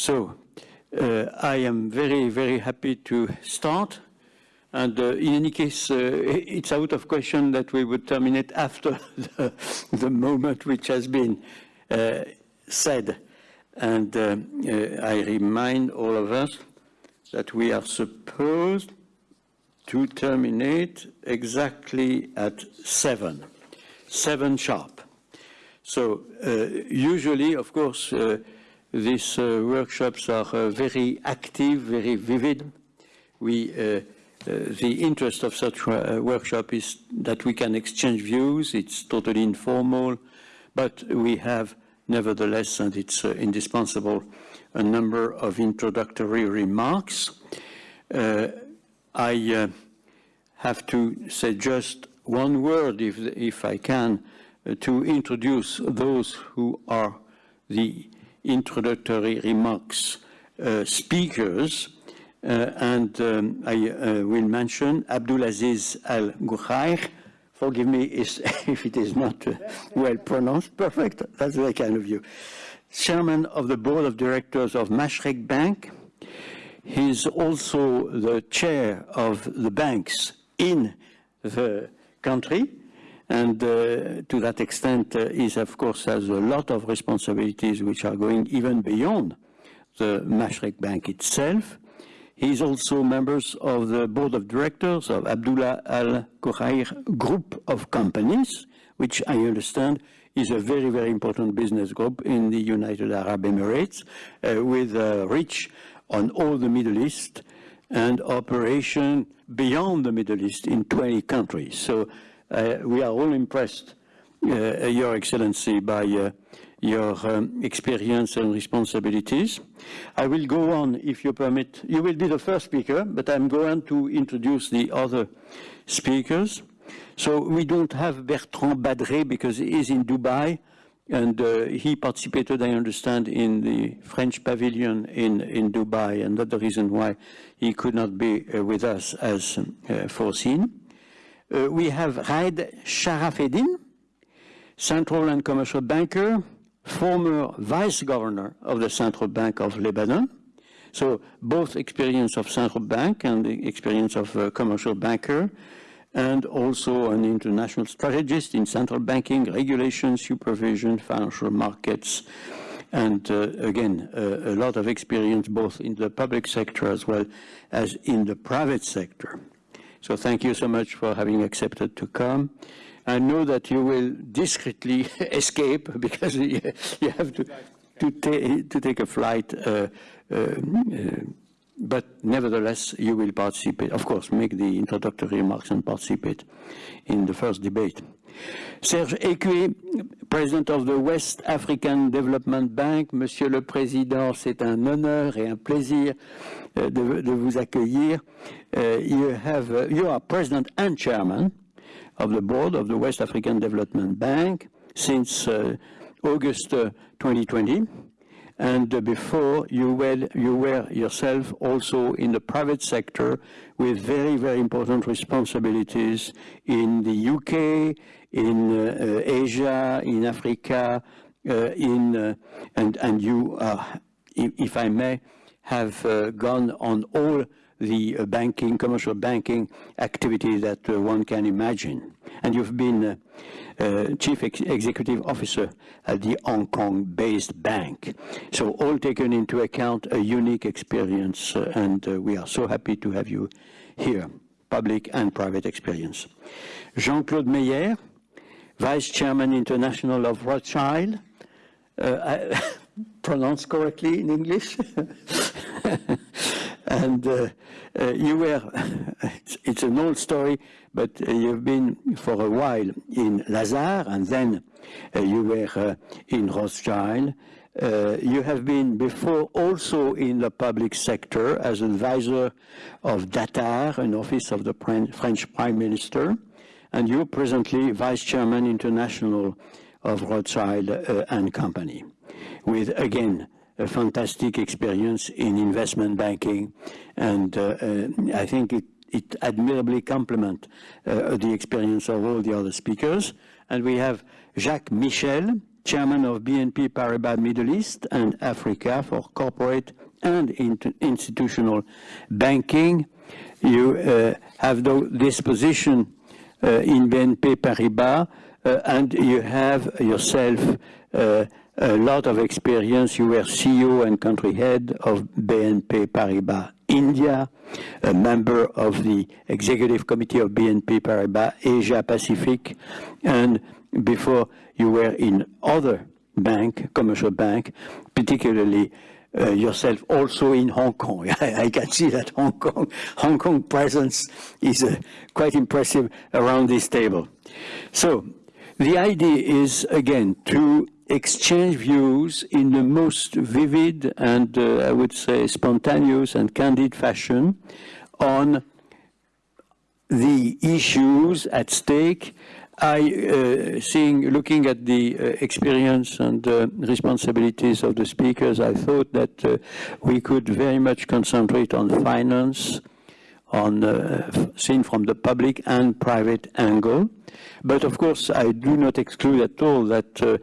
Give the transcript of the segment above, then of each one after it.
So uh, I am very, very happy to start. And uh, in any case, uh, it's out of question that we would terminate after the, the moment which has been uh, said. And uh, uh, I remind all of us that we are supposed to terminate exactly at seven, seven sharp. So usually, of course, these uh, workshops are uh, very active, very vivid. We, uh, the interest of such a workshop is that we can exchange views. It's totally informal, but we have nevertheless, and it's indispensable, a number of introductory remarks. I have to say just one word, if, if I can, uh, to introduce those who are the introductory remarks uh, speakers, uh, and um, I uh, will mention Abdulaziz Al Ghurair. Forgive me if it is not well pronounced. Perfect. That's very kind of you. Chairman of the Board of Directors of Mashreq Bank. He's also the chair of the banks in the country. And uh, to that extent, uh, he, of course, has a lot of responsibilities which are going even beyond the Mashreq Bank itself. He's also members of the board of directors of Abdullah Al Ghurair Group of Companies, which I understand is a very, very important business group in the United Arab Emirates, uh, with uh, reach on all the Middle East and operation beyond the Middle East in 20 countries. So we are all impressed, uh, Your Excellency, by uh, your um, experience and responsibilities. I will go on, if you permit. You will be the first speaker, but I'm going to introduce the other speakers. So we don't have Bertrand Badré because he is in Dubai, and uh, he participated, I understand, in the French pavilion in, in Dubai, and that's the reason why he could not be uh, with us as uh, foreseen. Uh, we have Raed Sharafeddin, central and commercial banker, former vice governor of the Central Bank of Lebanon. So both experience of central bank and the experience of a commercial banker, and also an international strategist in central banking, regulation, supervision, financial markets, and uh, again, uh, a lot of experience both in the public sector as well as in the private sector. So thank you so much for having accepted to come. I know that you will discreetly escape because you, have to, to, ta to, take a flight, uh, uh, uh, but nevertheless you will participate. Of course, make the introductory remarks and participate in the first debate. Serge Ekué, President of the West African Development Bank. Monsieur le Président, c'est un honneur et un plaisir uh, de, de vous accueillir. Uh, you, have, uh, you are President and Chairman of the Board of the West African Development Bank since August 2020 and before you were, you were yourself also in the private sector with very, very important responsibilities in the UK, in uh, Asia, in Africa, uh, in, uh, and, and you, if I may, have gone on all the banking, commercial banking activity that one can imagine. And you've been uh, Chief Ex Executive Officer at the Hong Kong-based bank. So all taken into account, a unique experience, uh, and uh, we are so happy to have you here, public and private experience. Jean-Claude Meyer, Vice Chairman International of Rothschild, uh, pronounced correctly in English. and uh, uh, you were, it's, it's, an old story, but uh, you've been for a while in Lazard, and then uh, you were uh, in Rothschild. Uh, you have been before also in the public sector as advisor of Datar, an office of the French Prime Minister and you're presently Vice Chairman International of Rothschild and Company, with, again, a fantastic experience in investment banking, and uh, uh, I think it, it admirably complements uh, the experience of all the other speakers. And we have Jacques Michel, chairman of BNP Paribas Middle East and Africa for corporate and institutional banking. You uh, have this position uh, in BNP Paribas, uh, and you have yourself a lot of experience. You were CEO and country head of BNP Paribas India, a member of the executive committee of BNP Paribas Asia Pacific, and before you were in other bank, commercial bank, particularly uh, yourself also in Hong Kong. I, can see that Hong Kong, Hong Kong presence is uh, quite impressive around this table. So the idea is, again, to exchange views in the most vivid and, uh, I would say, spontaneous and candid fashion on the issues at stake. I, uh, seeing, looking at the uh, experience and uh, responsibilities of the speakers, I thought that uh, we could very much concentrate on finance, on uh, seen from the public and private angle. But of course, I do not exclude at all that uh,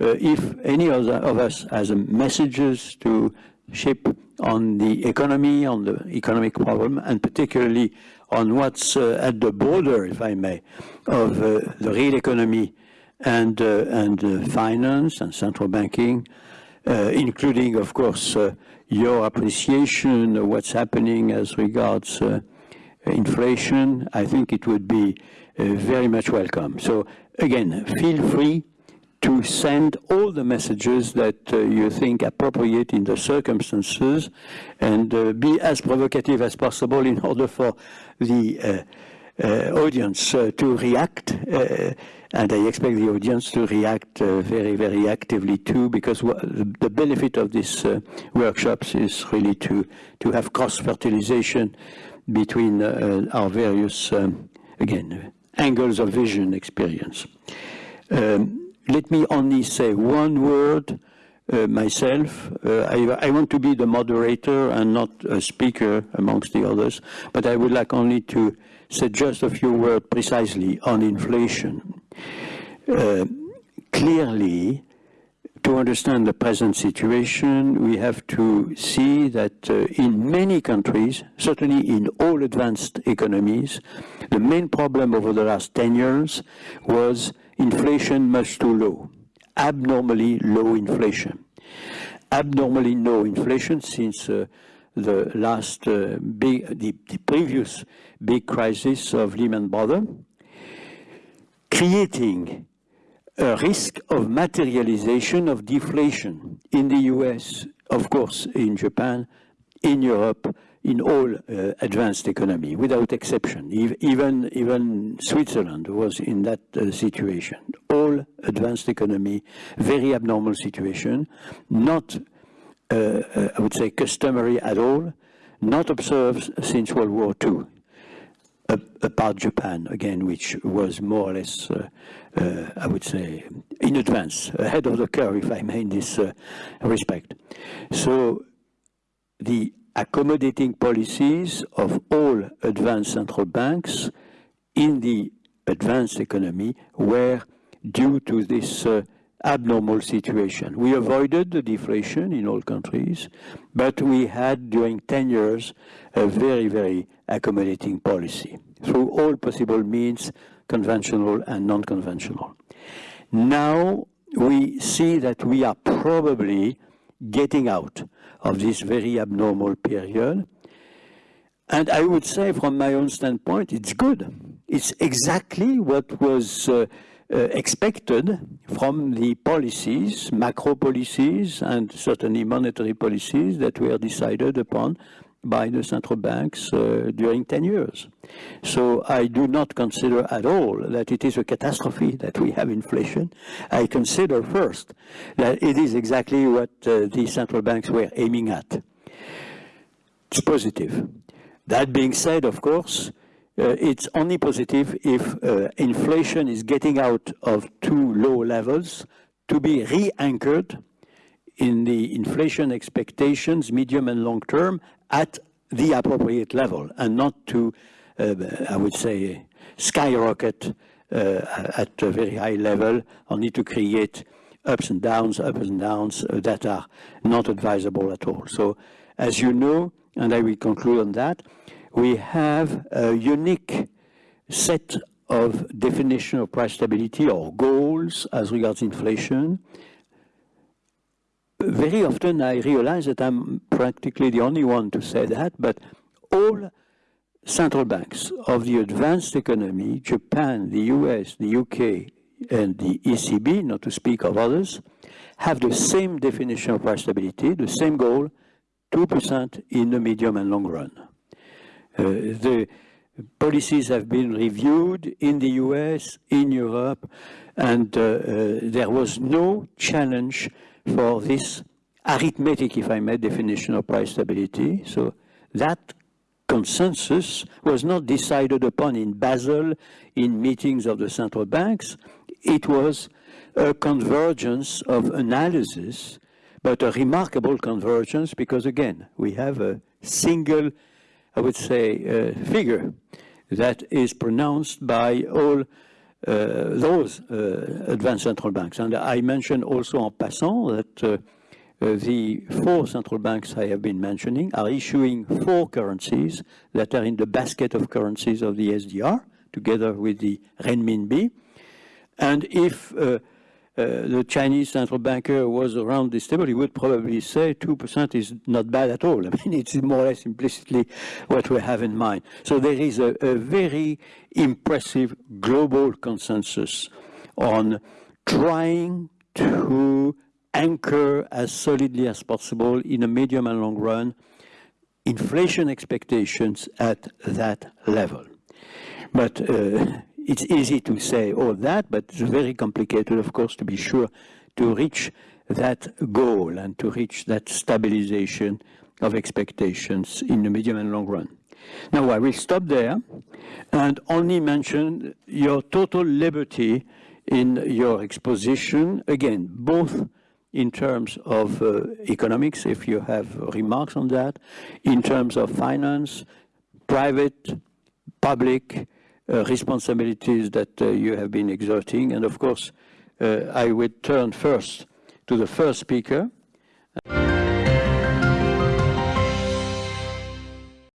if any of, of us has messages to ship on the economy, on the economic problem, and particularly on what's uh, at the border, if I may, of uh, the real economy and, uh, and uh, finance and central banking, including, of course, your appreciation of what's happening as regards inflation, I think it would be very much welcome. So again, feel free to send all the messages that uh, you think appropriate in the circumstances and uh, be as provocative as possible in order for the uh, uh audience uh, to react. And I expect the audience to react very, very actively too, because the benefit of these workshops is really to, to have cross-fertilization between our various, um, again, angles of vision experience. Um, let me only say one word uh, myself. Uh, I, I, want to be the moderator and not a speaker amongst the others, but I would like only to say just a few words precisely on inflation. Uh, clearly, to understand the present situation, we have to see that uh, in many countries, certainly in all advanced economies, the main problem over the last 10 years was inflation much too low, abnormally low inflation. Abnormally low inflation since uh, the last uh, big, the, the, previous big crisis of Lehman Brothers, creating a risk of materialization of deflation in the US, of course, in Japan, in Europe, in all uh, advanced economy, without exception. Even, even Switzerland was in that uh, situation. All advanced economy, very abnormal situation, not, uh, uh I would say, customary at all, not observed since World War II, apart Japan, again, which was more or less, uh, uh, I would say, in advance, ahead of the curve, if I may, in this respect. So the accommodating policies of all advanced central banks in the advanced economy were due to this uh, abnormal situation. We avoided the deflation in all countries, but we had during 10 years a very, very accommodating policy through all possible means, conventional and non-conventional. Now we see that we are probably getting out of this very abnormal period. And I would say from my own standpoint, it's good. It's exactly what was uh, uh, expected from the policies, macro policies, and certainly monetary policies that were decided upon by the central banks uh, during 10 years. So I do not consider at all that it is a catastrophe that we have inflation. I consider first that it is exactly what uh, the central banks were aiming at. It's positive. That being said, of course, uh, it's only positive if uh, inflation is getting out of too low levels to be re-anchored in the inflation expectations, medium and long term, at the appropriate level and not to, I would say, skyrocket uh, at a very high level, only to create ups and downs, ups and downs uh, that are not advisable at all. So as you know, and I will conclude on that, we have a unique set of definition of price stability or goals as regards inflation. Very often I realize that I'm practically the only one to say that, but all central banks of the advanced economy, Japan, the US, the UK, and the ECB, not to speak of others, have the same definition of price stability, the same goal, 2% in the medium and long run. Uh, the policies have been reviewed in the US, in Europe, and uh, uh, there was no challenge for this arithmetic, if I may, definition of price stability. So that consensus was not decided upon in Basel in meetings of the central banks. It was a convergence of analysis, but a remarkable convergence because, again, we have a single, I would say, uh, figure that is pronounced by all uh, those uh, advanced central banks. And I mentioned also en passant that uh, the four central banks I have been mentioning are issuing four currencies that are in the basket of currencies of the SDR, together with the renminbi. And if uh, uh, the Chinese central banker was around this table, he would probably say 2% is not bad at all. I mean, it's more or less implicitly what we have in mind. So there is a, a very impressive global consensus on trying to anchor as solidly as possible in a medium and long run inflation expectations at that level. But uh, it's easy to say all that, but it's very complicated, of course, to be sure to reach that goal and to reach that stabilization of expectations in the medium and long run. Now, I will stop there and only mention your total liberty in your exposition, again, both in terms of uh, economics, if you have remarks on that, in terms of finance, private, public uh, responsibilities that uh, you have been exerting. And of course, uh, I would turn first to the first speaker,